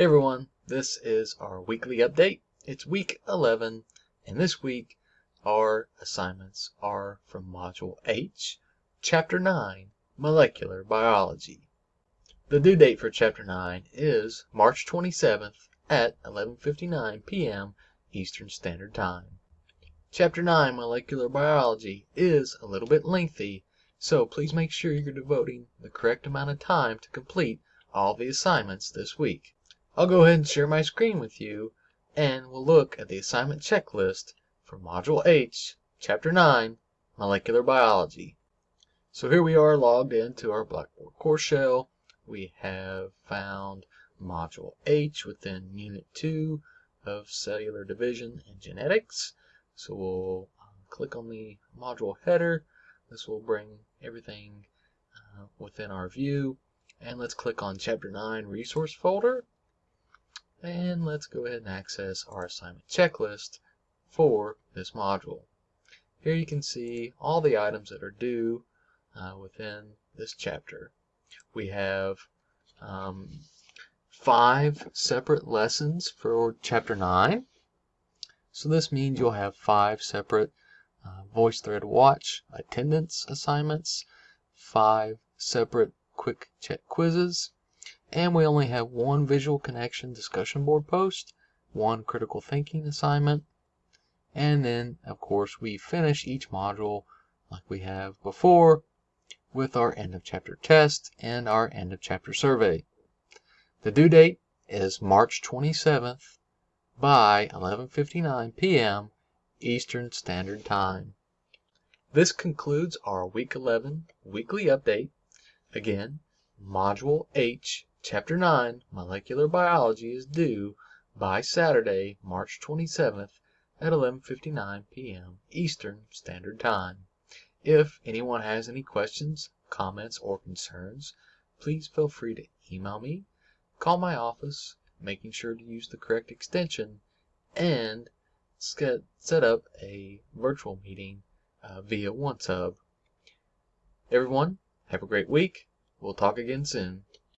Hey everyone, this is our weekly update. It's week 11, and this week our assignments are from Module H, Chapter 9, Molecular Biology. The due date for Chapter 9 is March 27th at 11:59 p.m. Eastern Standard Time. Chapter 9, Molecular Biology, is a little bit lengthy, so please make sure you're devoting the correct amount of time to complete all the assignments this week. I'll go ahead and share my screen with you, and we'll look at the assignment checklist for Module H, Chapter 9, Molecular Biology. So here we are logged into our Blackboard course shell. We have found Module H within Unit 2 of Cellular Division and Genetics. So we'll um, click on the module header. This will bring everything uh, within our view. And let's click on Chapter 9 Resource Folder. And let's go ahead and access our assignment checklist for this module. Here you can see all the items that are due uh, within this chapter. We have um, five separate lessons for Chapter 9. So this means you'll have five separate uh, VoiceThread Watch attendance assignments, five separate quick check quizzes, and we only have one visual connection discussion board post, one critical thinking assignment, and then of course we finish each module like we have before with our end of chapter test and our end of chapter survey. The due date is March 27th by 11:59 p.m. Eastern Standard Time. This concludes our week 11 weekly update. Again, Module H, Chapter 9, Molecular Biology is due by Saturday, March 27th at 11:59 p.m. Eastern Standard Time. If anyone has any questions, comments, or concerns, please feel free to email me, call my office, making sure to use the correct extension, and set up a virtual meeting uh, via OneTub. Everyone, have a great week. We'll talk again soon.